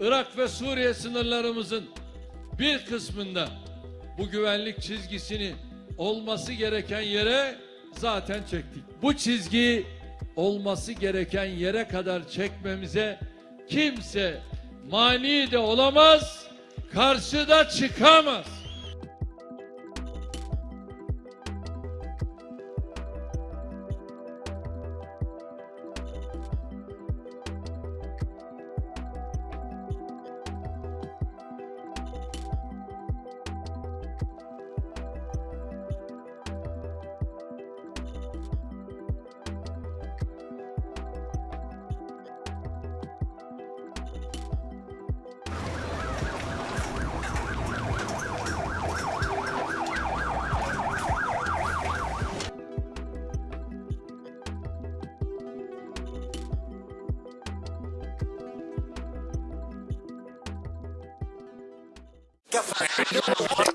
Irak ve Suriye sınırlarımızın bir kısmında bu güvenlik çizgisini olması gereken yere zaten çektik. Bu çizgi olması gereken yere kadar çekmemize kimse mani de olamaz, karşıda çıkamaz. Get